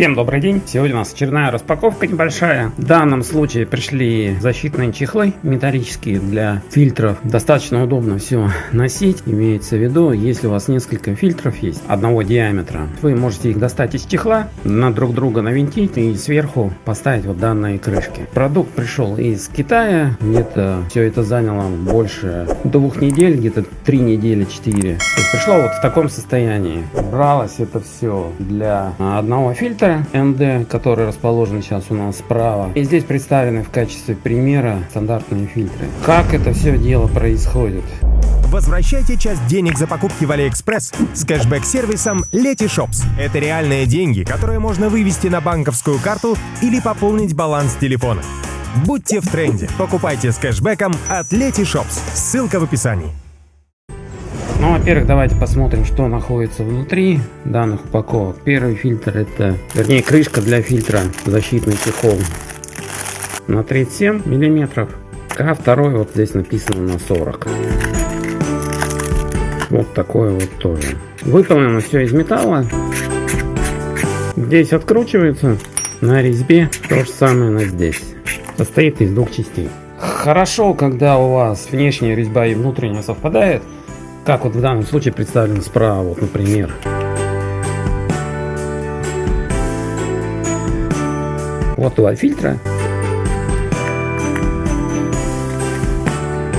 Всем добрый день! Сегодня у нас очередная распаковка небольшая. В данном случае пришли защитные чехлы металлические для фильтров. Достаточно удобно все носить. Имеется в виду, если у вас несколько фильтров есть одного диаметра, вы можете их достать из чехла, на друг друга навинтить и сверху поставить вот данные крышки. Продукт пришел из Китая. Где-то все это заняло больше двух недель, где-то три недели, четыре. пришло вот в таком состоянии. Бралось это все для одного фильтра ND, который расположен сейчас у нас справа. И здесь представлены в качестве примера стандартные фильтры. Как это все дело происходит? Возвращайте часть денег за покупки в AliExpress с кэшбэк-сервисом Letyshops. Это реальные деньги, которые можно вывести на банковскую карту или пополнить баланс телефона. Будьте в тренде. Покупайте с кэшбэком от Letyshops. Ссылка в описании. Ну, во-первых, давайте посмотрим, что находится внутри данных упаковок. Первый фильтр это, вернее, крышка для фильтра, защитный чехол на 37 миллиметров. А второй вот здесь написано на 40. Вот такой вот тоже. Выполнено все из металла. Здесь откручивается на резьбе. То же самое на здесь. Состоит из двух частей. Хорошо, когда у вас внешняя резьба и внутренняя совпадает. Как вот в данном случае представлено справа, вот, например. Вот два фильтра.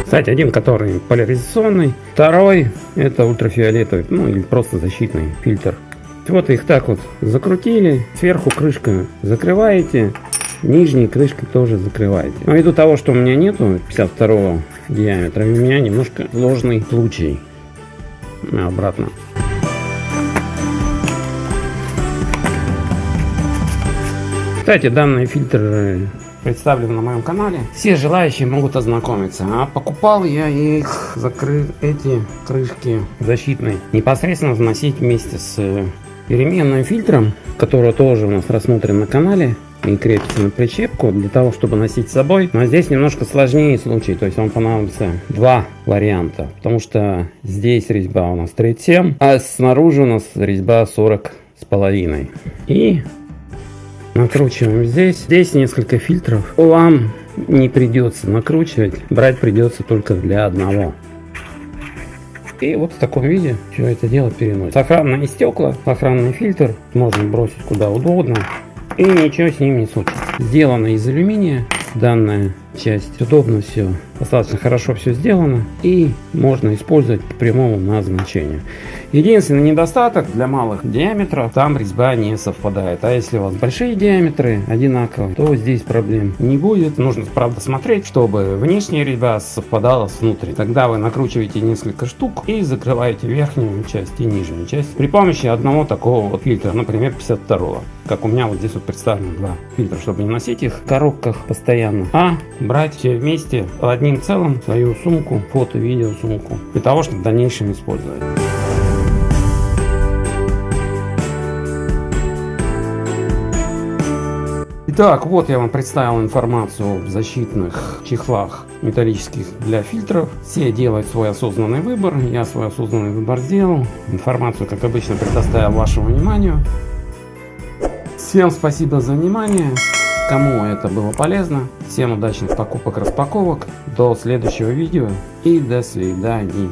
Кстати, один, который поляризационный, второй это ультрафиолетовый, ну или просто защитный фильтр. Вот их так вот закрутили, сверху крышка закрываете, нижней крышкой тоже закрываете. Но ввиду того, что у меня нету 52 диаметра, у меня немножко сложный случай обратно. Кстати, данные фильтры представлены на моем канале. Все желающие могут ознакомиться. А покупал я их, закрыл эти крышки защитные, непосредственно вносить вместе с переменным фильтром, который тоже у нас рассмотрен на канале и крепится на причепку для того, чтобы носить с собой. Но здесь немножко сложнее случай, то есть вам понадобится два варианта, потому что здесь резьба у нас 37, а снаружи у нас резьба 40 с половиной. И накручиваем здесь. Здесь несколько фильтров. Вам не придется накручивать, брать придется только для одного. И вот в таком виде все это дело переносит. Сохранные стекла, сохранный фильтр можно бросить куда угодно и ничего с ним не случится. Сделано из алюминия данная часть. Удобно все, достаточно хорошо все сделано и можно использовать по прямому назначению. Единственный недостаток для малых диаметров, там резьба не совпадает. А если у вас большие диаметры одинаковые, то здесь проблем не будет. Нужно, правда, смотреть, чтобы внешняя резьба совпадала с внутренней. Тогда вы накручиваете несколько штук и закрываете верхнюю часть и нижнюю часть при помощи одного такого вот фильтра, например, 52 как у меня вот здесь вот представлено два фильтра, чтобы не носить их в коробках постоянно, а брать все вместе одним целым свою сумку, фото-видео сумку, для того, чтобы в дальнейшем использовать. Итак, вот я вам представил информацию в защитных чехлах металлических для фильтров. Все делают свой осознанный выбор. Я свой осознанный выбор сделал. Информацию, как обычно, предоставил вашему вниманию. Всем спасибо за внимание. Кому это было полезно, всем удачных покупок, распаковок. До следующего видео и до свидания.